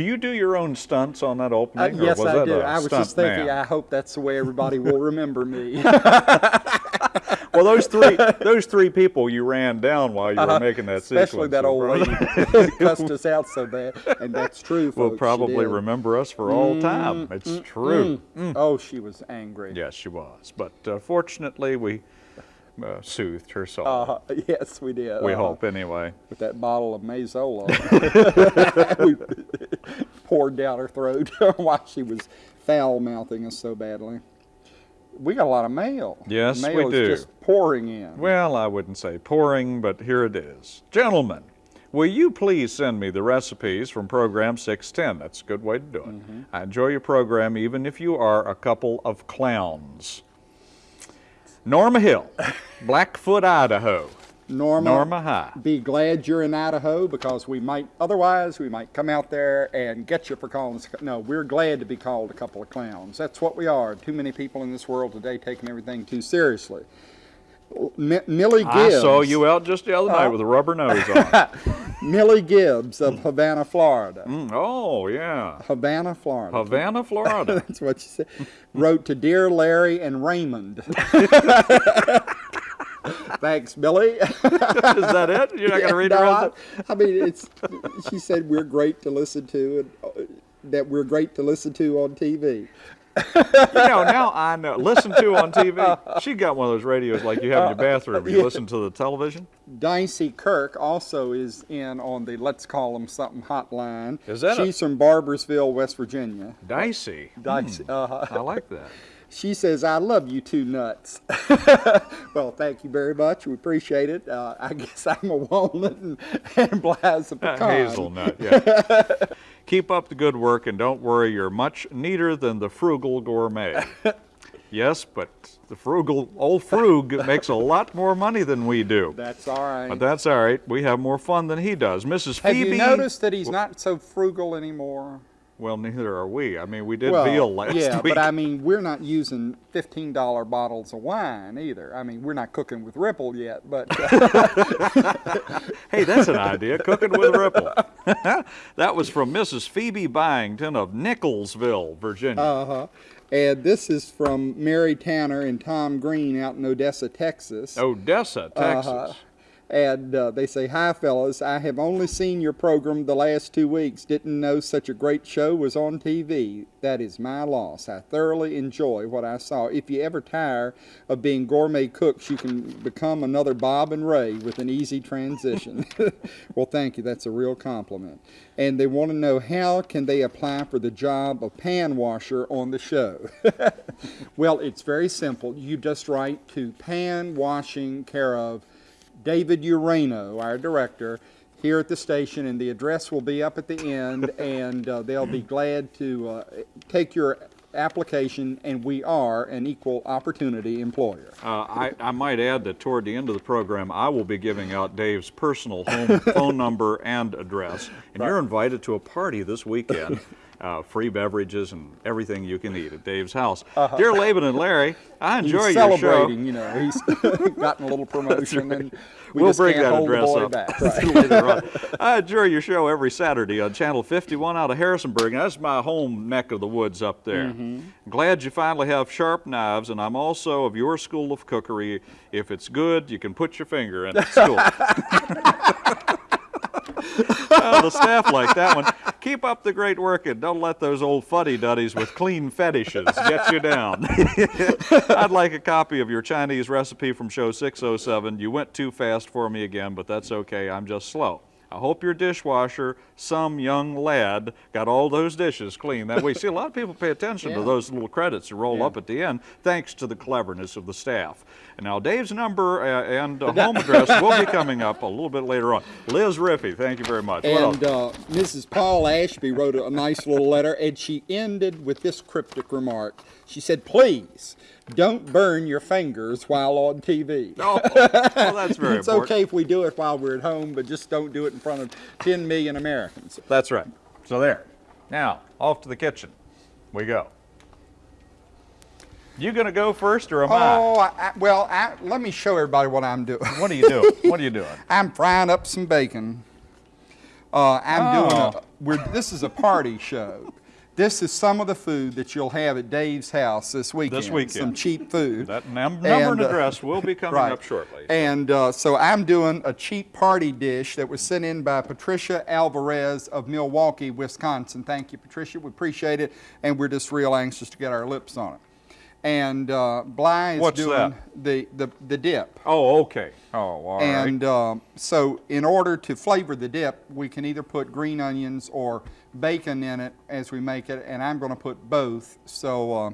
Do you do your own stunts on that Uh, opening? or yes, was I that do. I was just thinking, man? I hope that's the way everybody will remember me. Well, those three those three people you ran down while you were making that Uh-huh. Especially sequence that old lady cussed us out so bad. And that's true, folks. will probably. Mm, remember us for all time. It's true. Oh, she was angry. Yes, she was. But uh, fortunately, we uh, soothed her soul. Uh, yes, we did. we Uh, hope, anyway. With that bottle of Mazola, we poured down her throat while she was foul mouthing us so badly. We got a lot of mail. Yes, mail we is do. just pouring in. Well, I wouldn't say pouring, but here it is. Gentlemen, will you please send me the recipes from program 610? That's a good way to do it. Mm-hmm. I enjoy your program even if you are a couple of clowns. Norma Hill, Blackfoot, Idaho. Norma, Norma High. be glad you're in Idaho because we might, otherwise, we might come out there and get you for calling us. No, we're glad to be called a couple of clowns. That's what we are. Too many people in this world today taking everything too seriously. Millie Gibbs. I saw you out just the other night with a rubber nose on. Millie Gibbs of Havana, Florida. Mm, oh, yeah. Havana, Florida. Havana, Florida. That's what she said. Wrote to Dear Larry and Raymond. Thanks, Millie. Is that it? You're not going to read the no, I, I mean, it's. She said we're great to listen to, and uh, that we're great to listen to on TV. You know, now I know. Listen to on TV. She got one of those radios like you have in your bathroom. You Yeah. listen to the television. Dicey Kirk also is in on the Let's Call Them Something hotline. Is that a- She's from Barboursville, West Virginia. Dicey. Dicey. Uh-huh. I like that. She says, I love you two nuts. well, thank you very much. We appreciate it. Uh, I guess I'm a walnut and, and Bly's a Uh, pecan. hazelnut, yeah. Keep up the good work and don't worry, you're much neater than the frugal gourmet. yes, but the frugal, old frug makes a lot more money than we do. That's all right. But that's all right. We have more fun than he does. Mrs. Have Phoebe. you noticed that he's not so frugal anymore? Well, neither are we. I mean, we did well, veal last yeah, week. but I mean, we're not using fifteen dollar bottles of wine either. I mean, we're not cooking with Ripple yet, but Hey, that's an idea. Cooking with Ripple. that was from Mrs. Phoebe Byington of Nickelsville, Virginia. uh-huh. And this is from Mary Tanner and Tom Green out in Odessa, Texas. Odessa, Texas. Uh-huh. And uh, they say, Hi, fellas. I have only seen your program the last two weeks. Didn't know such a great show was on TV. That is my loss. I thoroughly enjoy what I saw. If you ever tire of being gourmet cooks, you can become another Bob and Ray with an easy transition. well, thank you. That's a real compliment. And they want to know how can they apply for the job of pan washer on the show? well, it's very simple. You just write to pan washing care of David Urano, our director, here at the station, and the address will be up at the end, and uh, they'll be glad to uh, take your application, and we are an equal opportunity employer. Uh, I, I might add that toward the end of the program, I will be giving out Dave's personal home phone number and address. And you're invited to a party this weekend. Uh, free beverages and everything you can eat at Dave's house. Dear Laban and Larry, I enjoy. He's your show. celebrating, you know, he's gotten a little promotion, and we we'll just bring that address up back. Right. I enjoy your show every Saturday on Channel 51 out of Harrisonburg. and That's my home neck of the woods up there. Mm-hmm. Glad you finally have sharp knives, and I'm also of your school of cookery. If it's good, you can put your finger in it. It's cool. Oh, the staff like that one. Keep up the great work and don't let those old fuddy-duddies with clean fetishes get you down. I'd like a copy of your Chinese recipe from show 607. You went too fast for me again, but that's okay. I'm just slow. I hope your dishwasher, some young lad, got all those dishes clean that way. See, a lot of people pay attention to those little credits that roll Yeah. up at the end, thanks to the cleverness of the staff. And now, Dave's number uh, and uh, home address will be coming up a little bit later on. Liz Riffey, thank you very much. And uh, Mrs. Paul Ashby wrote a nice little letter, and she ended with this cryptic remark. She said, Please don't burn your fingers while on TV. Oh, well, that's very it's important. okay if we do it while we're at home, but just don't do it in front of 10 million Americans. That's right. So there. Now, off to the kitchen we go. You gonna go first or am Oh, I, I, well, I, let me show everybody what I'm doing. What are you doing? What are you doing? I'm frying up some bacon. Uh, I'm doing Oh. a. We're, this is a party show. This is some of the food that you'll have at Dave's house this weekend. This weekend. Some cheap food. That num- number and uh, address will be coming right. up shortly. And uh, so I'm doing a cheap party dish that was sent in by Patricia Alvarez of Milwaukee, Wisconsin. Thank you, Patricia. We appreciate it, and we're just real anxious to get our lips on it. And uh, Bly is What's doing the the the dip. Oh, okay. Oh, all right. And um, so, in order to flavor the dip, we can either put green onions or bacon in it as we make it, and I'm going to put both. So, uh,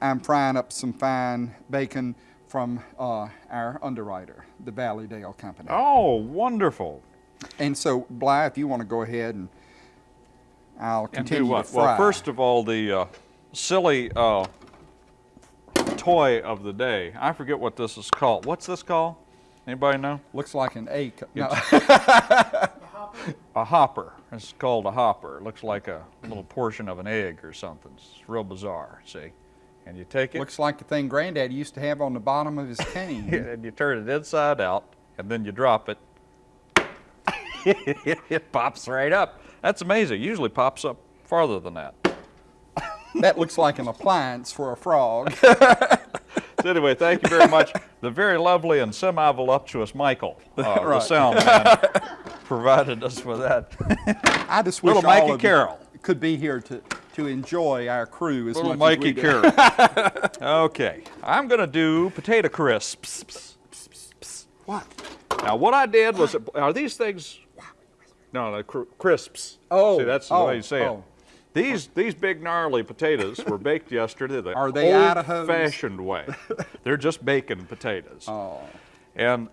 I'm frying up some fine bacon from uh, our underwriter, the Valleydale Company. Oh, wonderful. And so, Bly, if you want to go ahead and I'll And continue do what? to fry. Well, first of all, the uh, silly uh, toy of the day. I forget what this is called. What's this called? Anybody know? looks like an A. cu- No, A hopper. It's called a hopper. It looks like a little portion of an egg or something. It's real bizarre, see? And you take it looks like the thing Granddad used to have on the bottom of his cane. and you turn it inside out and then you drop it. it pops right up. That's amazing. It usually pops up farther than that. that looks like an appliance for a frog. So anyway, thank you very much. The very lovely and semi-voluptuous Michael, uh, the sound man, provided us with that. I just wish Little Mikey Carroll. could be here to, to enjoy our crew as Little much Mikey as we do. Carroll. okay, I'm going to do potato crisps. What? Now, what I did was, are these things? No, no, cr- crisps. Oh, see, that's the oh, way you say oh. it. These these big gnarly potatoes were baked yesterday the Are they Idaho's? old-fashioned way. They're just bacon potatoes. Oh, And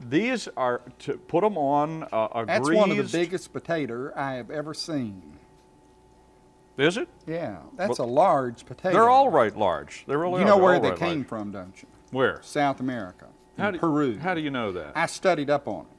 these are to put them on a, a that's greased. one of the biggest potato I have ever seen. Is it? Yeah, that's a large potato. They're all right large. They really all right. You are. know where they right came large. from, don't you? Where? South America, How do, Peru. How do you know that? I studied up on it.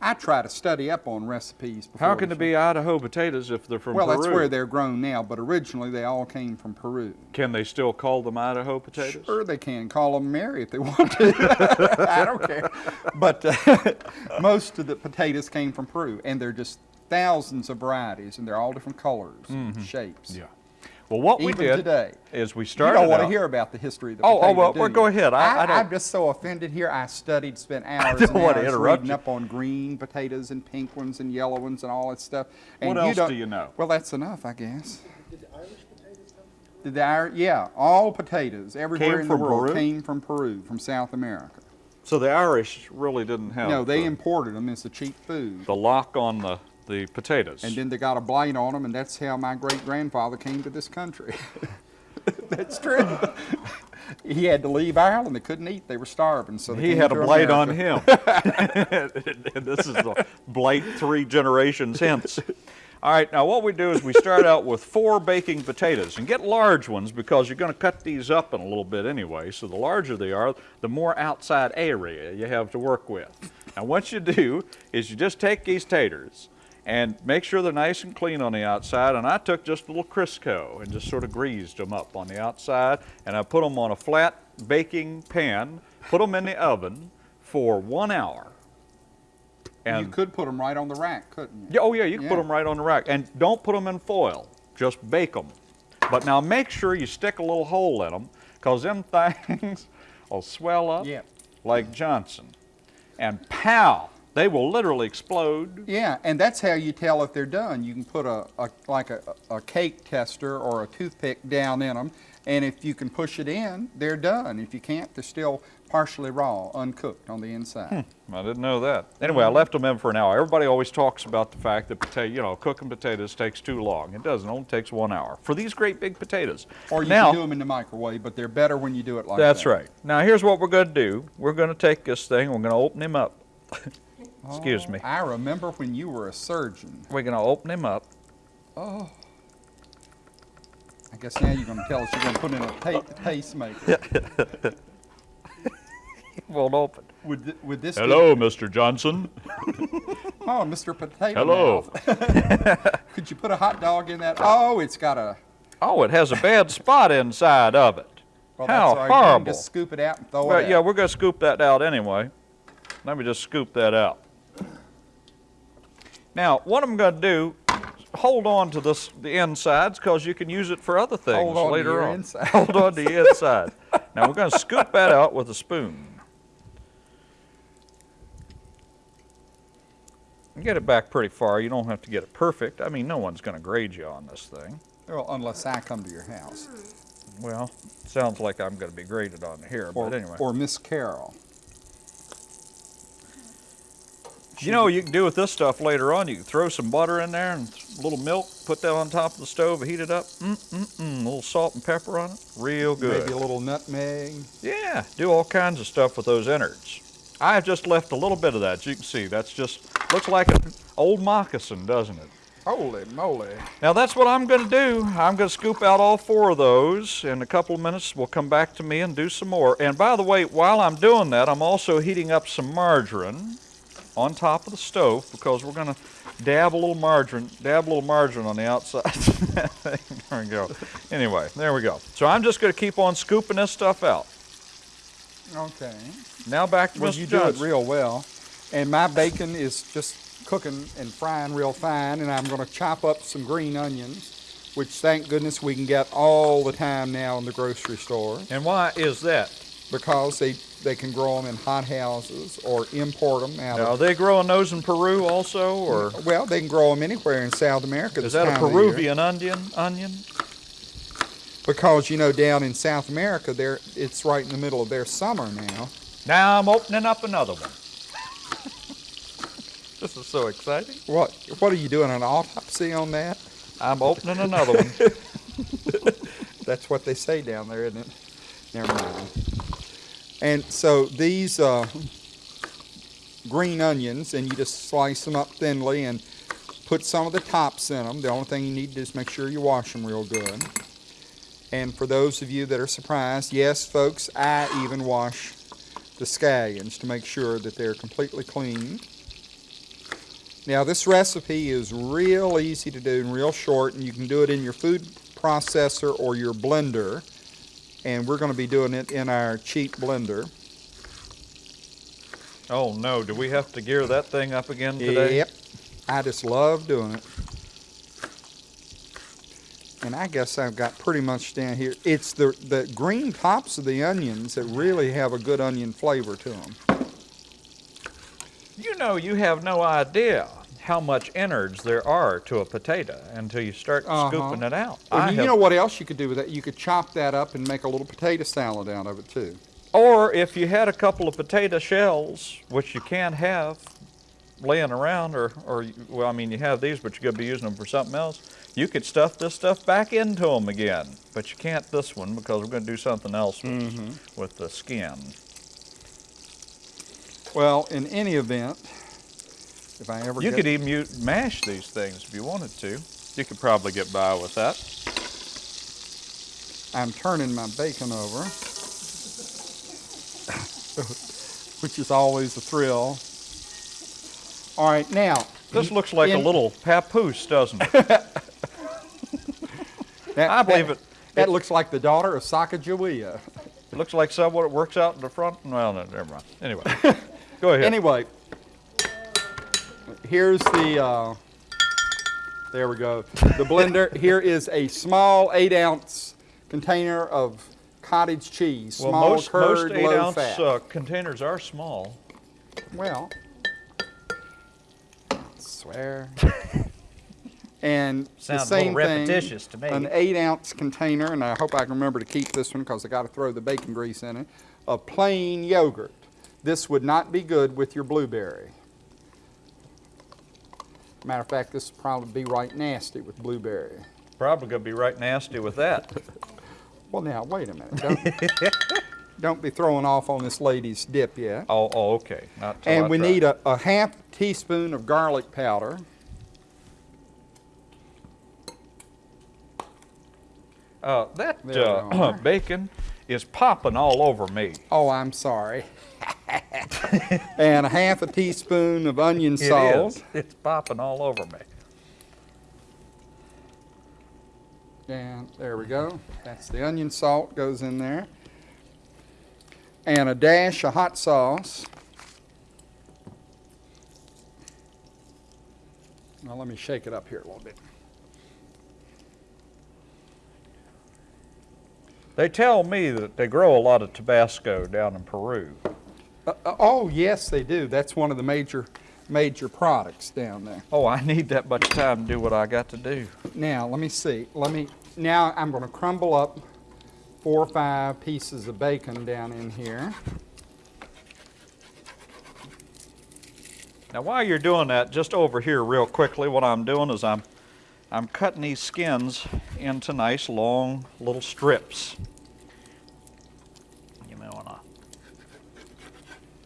I try to study up on recipes. Before How can the it be Idaho potatoes if they're from Well, Peru? Well, that's where they're grown now, but originally they all came from Peru. Can they still call them Idaho potatoes? Sure, they can call them Mary if they want to. I don't care. But uh, most of the potatoes came from Peru, and they're just thousands of varieties, and they're all different colors, and shapes. Mm-hmm. Yeah. Well, what we Even did today. is we started. You started. don't want to hear about the history of the Oh, oh, well, do well, go ahead. I- I don't- am just so offended here. I studied, spent hours don't and want to interrupt reading you. up on green potatoes and pink ones and yellow ones and all that stuff. And What else don't, do you know? Well, that's enough, I guess. Did the Ir- yeah, all potatoes everywhere Came in the world Peru? came from Peru, from South America. So the Irish really didn't have No, they the, imported them as a cheap food. the lock on the, the potatoes. And then they got a blight on them, and that's how my great grandfather came to this country. that's true. he had to leave Ireland. They couldn't eat. They were starving. So they he had a blight on him. and this is the blight three generations hence. All right, now what we do is we start out with four baking potatoes and get large ones because you're going to cut these up in a little bit anyway. So the larger they are, the more outside area you have to work with. Now what you do is you just take these taters and make sure they're nice and clean on the outside. And I took just a little Crisco and just sort of greased them up on the outside. And I put them on a flat baking pan, put them in the oven for one hour. And you could put them right on the rack, couldn't you? yeah, oh yeah, you can put them right on the rack, and don't put them in foil. Just bake them. But now make sure you stick a little hole in them, cause them things will swell up Yeah. like Johnson, and pow, they will literally explode. Yeah, and that's how you tell if they're done. You can put a, a like a, a cake tester or a toothpick down in them, and if you can push it in, they're done. If you can't, they're still partially raw, uncooked on the inside. Hmm, I didn't know that. Anyway, I left them in for an hour. Everybody always talks about the fact that potato, you know, cooking potatoes takes too long. It doesn't. It only takes one hour for these great big potatoes. Or you now, can do them in the microwave, but they're better when you do it like That's that. That's right. Now here's what we're going to do. We're going to take this thing. We're going to open him up. Excuse oh, me. I remember when you were a surgeon. We're going to open him up. Oh. I guess now you're going to tell us you're going to put in a ta- tastemaker. It won't open. Would, th- would this Hello, Mr. Johnson. Be, oh, Mr. Potato Hello. Could you put a hot dog in that? Oh, it's got a. Oh, it has a bad spot inside of it. Well, How that's all right. You can horrible. Just scoop it out and throw Well, it out. yeah, we're going to scoop that out anyway. Let me just scoop that out. Now, what I'm going to do, hold on to this the insides because you can use it for other things Hold on to later on. inside. Hold on to the inside. now we're going to scoop that out with a spoon. And Get it back pretty far. You don't have to get it perfect. I mean, no one's going to grade you on this thing. Well, unless I come to your house. Well, sounds like I'm going to be graded on here, Or, but anyway. or Miss Carol. You know what you can do with this stuff later on? You can throw some butter in there and a little milk, put that on top of the stove, heat it up. Mm, mm, mm. A little salt and pepper on it. Real good. Maybe a little nutmeg. Yeah, do all kinds of stuff with those innards. I've just left a little bit of that. as You can see that's just looks like an old moccasin, doesn't it? Holy moly. Now that's what I'm going to do. I'm going to scoop out all four of those. In a couple of minutes, we'll come back to me and do some more. And by the way, while I'm doing that, I'm also heating up some margarine on top of the stove because we're going to dab a little margarine, dab a little margarine on the outside. there we go. Anyway, there we go. So I'm just going to keep on scooping this stuff out. Okay. Now back to Well, Mr. you do it real well. And my bacon is just cooking and frying real fine, and I'm going to chop up some green onions, which thank goodness we can get all the time now in the grocery store And why is that? because they, they can grow them in hot houses or import them out Now, are of. they growing those in Peru also, or Well, they can grow them anywhere in South America. is that a. Peruvian onion? Onion? Because you know, down in South America, they're, it's right in the middle of their summer now. Now I'm opening up another one. this is so exciting. What what are you doing an autopsy on that? I'm opening another one. That's what they say down there, isn't it? Never mind. And so these uh, green onions, and you just slice them up thinly and put some of the tops in them. The only thing you need to do is make sure you wash them real good. And for those of you that are surprised, yes, folks, I even wash the scallions to make sure that they're completely clean. Now, this recipe is real easy to do and real short, and you can do it in your food processor or your blender. And we're going to be doing it in our cheap blender. oh no, do we have to gear that thing up again today? Yep. I just love doing it. And I guess I've got pretty much down here. It's the, the green tops of the onions that really have a good onion flavor to them. You know, you have no idea how much innards there are to a potato until you start Uh-huh. scooping it out. Well, you know what else you could do with that? You could chop that up and make a little potato salad out of it too. Or if you had a couple of potato shells, which you can't have laying around, or, or well, I mean, you have these, but you're going to be using them for something else. You could stuff this stuff back into them again, but you can't this one because we're going to do something else with, Mm-hmm. with the skin. Well, in any event, if I ever You could even mash these things if you wanted to. You could probably get by with that. I'm turning my bacon over, which is always a thrill. All right, now. This looks like a little papoose, doesn't it? That, I believe that, it. That looks like the daughter of Sacagawea. It looks like someone that works out in the front. Well, no, never mind. Anyway, go ahead. Anyway, here's the. Uh, there we go. The blender. Here is a small eight ounce container of cottage cheese, well, small most, curd, most eight low ounce fat. uh, containers are small. Well, swear. And the Sounds a little same repetitious to me. an eight ounce container, and I hope I can remember to keep this one because I got to throw the bacon grease in it, of plain yogurt. This would not be good with your blueberry. Matter of fact, this would probably be right nasty with blueberry. Probably going to be right nasty with that. Well, now, wait a minute. Don't, don't be throwing off on this lady's dip yet. Oh, oh okay. Not And I we try. need a, a half teaspoon of garlic powder. Uh, that uh, bacon is popping all over me. Oh, I'm sorry. and a half a teaspoon of onion It salt. is. It's popping all over me. And there we go. That's the onion salt goes in there. And a dash of hot sauce. Now let me shake it up here a little bit. They tell me that they grow a lot of Tabasco down in Peru. Uh, uh, oh, yes, they do. That's one of the major, major products down there. Oh, I need that much time to do what I got to do. Now, let me see. Let me, now I'm going to crumble up four or five pieces of bacon down in here. Now, while you're doing that, just over here real quickly, what I'm doing is I'm, I'm cutting these skins into nice long little strips. You may wanna,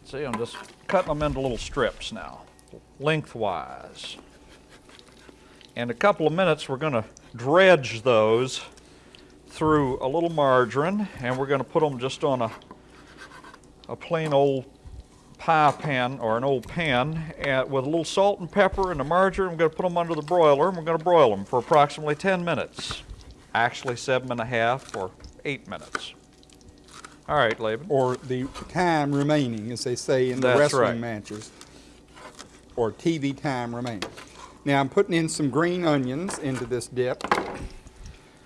see, I'm just cutting them into little strips now, lengthwise. In a couple of minutes, we're gonna dredge those through a little margarine, and we're gonna put them just on a, a plain old pie pan or an old pan uh, with a little salt and pepper and the margarine. We're going to put them under the broiler and we're going to broil them for approximately 10 minutes. Actually, seven and a half or eight minutes. All right, Laban. Or the time remaining, as they say in the That's wrestling right. matches. Or TV time remaining. Now I'm putting in some green onions into this dip.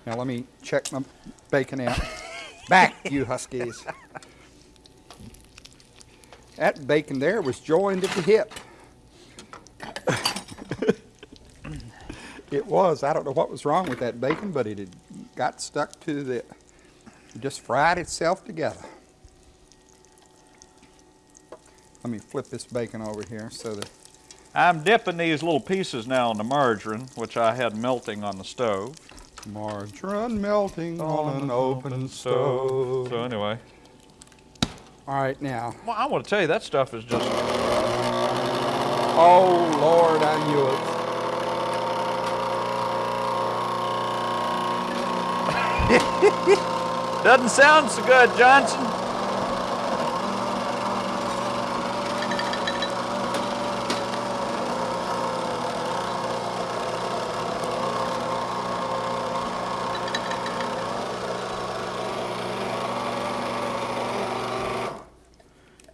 Now let me check my bacon out. Back, you huskies. That bacon there was joined at the hip. it was. I don't know what was wrong with that bacon, but it had got stuck to the. It just fried itself together. Let me flip this bacon over here so that. I'm dipping these little pieces now in the margarine, which I had melting on the stove. Margarine melting on an open stove. So anyway, All right, now. well, I want to tell you that stuff is just Oh, Lord, I knew it. doesn't sound so good, Johnson.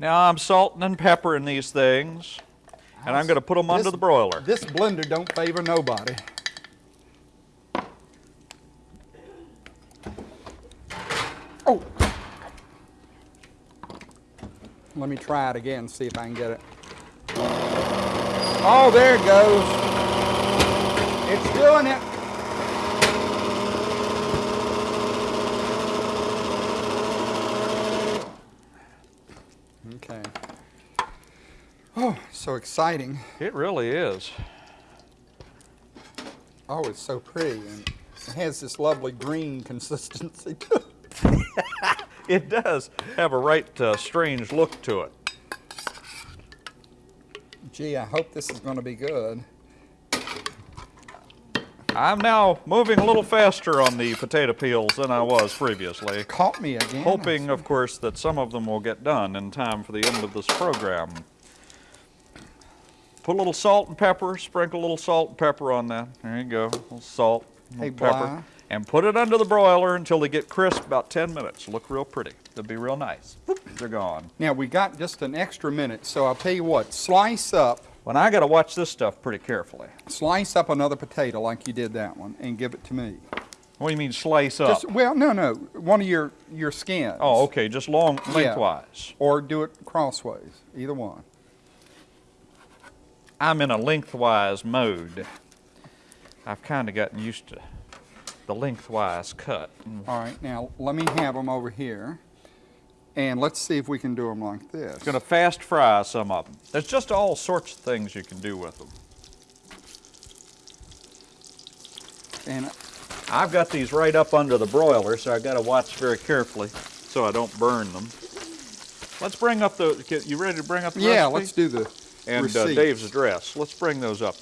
Now I'm salting and peppering these things, and I'm going to put them under the broiler. This blender don't favor nobody. Oh. Let me try it again, see if I can get it. Oh, there it goes. It's doing it. Okay. Oh, so exciting. It really is. Oh, it's so pretty, and it has this lovely green consistency. It does have a right uh, strange look to it. Gee, I hope this is going to be good. I'm now moving a little faster on the potato peels than I was previously, Caught me again. hoping, of course, that some of them will get done in time for the end of this program. Put a little salt and pepper, sprinkle a little salt and pepper on that. There you go, a little salt, a Hey, pepper. And put it under the broiler until they get crisp, about 10 minutes. Look real pretty. They'll be real nice. Whoop, they're gone. Now we got just an extra minute, so I'll tell you what. Slice up, Well, I got to watch this stuff pretty carefully. slice up another potato like you did that one, and give it to me. What do you mean slice up? Just well, no, no, one of your your skins. oh, okay, just long lengthwise. Yeah. lengthwise. Or do it crossways, either one. I'm in a lengthwise mode. I've kind of gotten used to the lengthwise cut. All right, now let me have them over here, and let's see if we can do them like this. Going to fast fry some of them. There's just all sorts of things you can do with them. And I've got these right up under the broiler, so I've got to watch very carefully so I don't burn them. Let's bring up the. You ready to bring up the yeah, recipe? let's do the and uh. Dave's address. Let's bring those up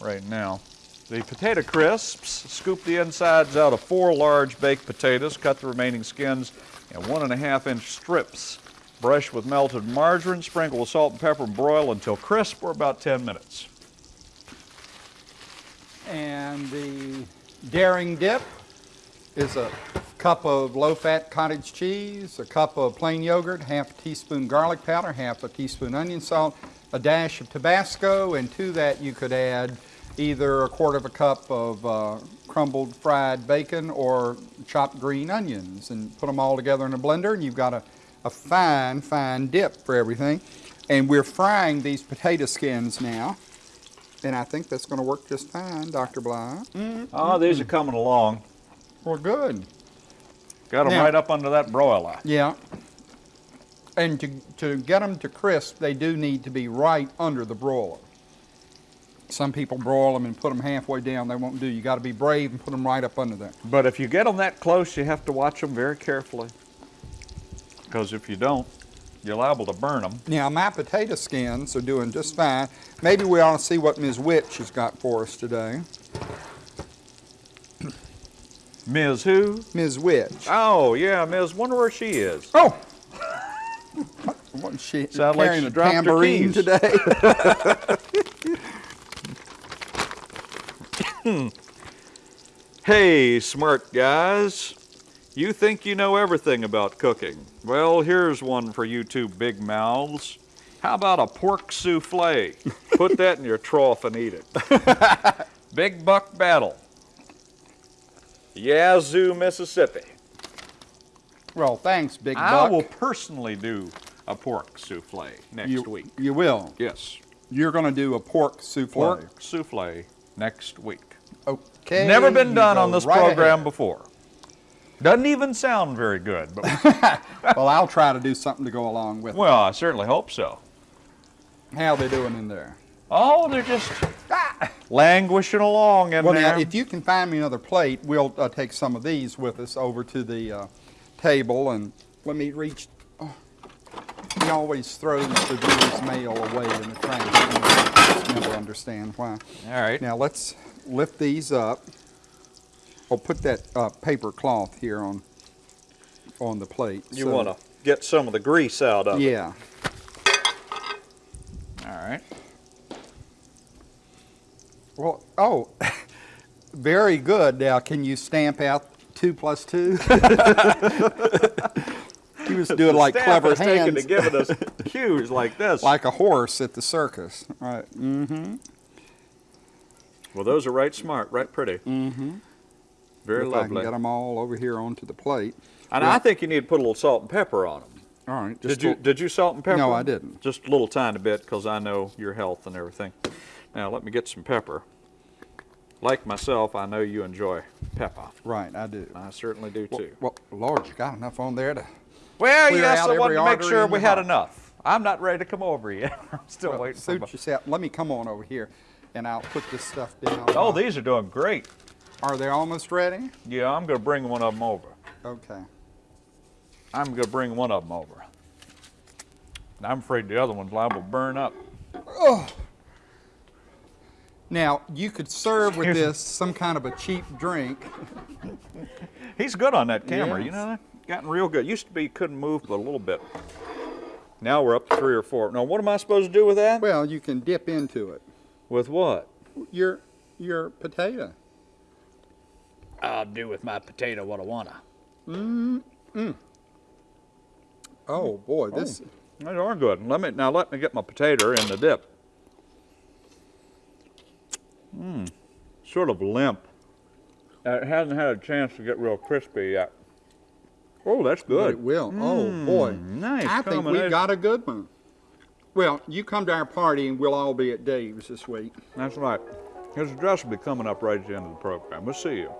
right now. The potato crisps, scoop the insides out of four large baked potatoes, cut the remaining skins in one and a half inch strips. Brush with melted margarine, sprinkle with salt and pepper, and broil until crisp for about 10 minutes. And the daring dip is a cup of low-fat cottage cheese, a cup of plain yogurt, half a teaspoon garlic powder, half a teaspoon onion salt, a dash of Tabasco, and to that you could add either a quarter of a cup of uh, crumbled fried bacon or chopped green onions, and put them all together in a blender, and you've got a, a fine, fine dip for everything. And we're frying these potato skins now, and I think that's going to work just fine, Dr. Bly. Oh, these are coming along. Well, good. Got them Now- right up under that broiler. Yeah. And to, to get them to crisp, they do need to be right under the broiler. Some people broil them and put them halfway down. They won't do. You got to be brave and put them right up under there. But if you get them that close, you have to watch them very carefully. Because if you don't, you're liable to burn them. Now, my potato skins are doing just fine. Maybe we ought to see what Ms. Witch has got for us today. Ms. Who? Ms. Witch. Oh, yeah, Ms. Wonder where she is. Oh! Wasn't she Sound like carrying she a tambourine today? Hey, smart guys. You think you know everything about cooking. Well, here's one for you two big mouths. How about a pork souffle? Put that in your trough and eat it. big buck battle. Yazoo, Mississippi. well, thanks, Big I Buck. will personally do a pork souffle next you, week. You will. Yes, You're going to do a pork souffle. pork souffle next week. Okay. Never been done on this right program ahead. before. Doesn't even sound very good, but well, I'll try to do something to go along with it. well, I certainly hope so. it. How they doing in there? Oh, they're just languishing along in Well, there. now, if you can find me another plate, we'll uh, take some of these with us over to the uh, table and let me reach. Oh, he always throws the viewer's mail away in the trash. I just never understand why. All right. Now let's lift these up. Oh, put that uh, paper cloth here on on the plate. you so- want to get some of the grease out of it. Yeah. All right. Well, oh, very good. Now, can you stamp out two plus two? he was doing like Staff clever taken hands, to giving us cues like this. like a horse at the circus. Right. Mm-hmm. well, those are right smart, right pretty. Mm-hmm. Very if I lovely. can get them all over here onto the plate. and Yeah. I think you need to put a little salt and pepper on them. All right. Did you did you salt and pepper? No, I didn't. Just a little tiny bit because I know your health and everything. Now let me get some pepper. Like myself, I know you enjoy pepper. Right, I do. I certainly do Well, too. well, Lord, you got enough on there to. Well, yes, I wanted to make sure we had enough. I'm not ready to come over yet. I'm still Well, waiting for suit my- yourself. Let me come on over here, and I'll put this stuff down. Oh, these are doing great. Are they almost ready? Yeah, I'm going to bring one of them over. Okay. I'm going to bring one of them over. I'm afraid the other one's liable to burn up. Now, you could serve with this some kind of a cheap drink. He's good on that camera, you know that? Gotten real good. Used to be couldn't move but a little bit. Now we're up to three or four. Now, what am I supposed to do with that? Well, you can dip into it. With what? Your your potato. I'll do with my potato what I wanna. Mm. Oh boy, this They are good. Let me now. Let me get my potato in the dip. Mmm, sort of limp. Uh, it hasn't had a chance to get real crispy yet. Oh, that's but good. it will. oh boy, nice I think we combination. got a good one. Well, you come to our party and we'll all be at Dave's this week. That's right. His address will be coming up right at the end of the program. We'll see you.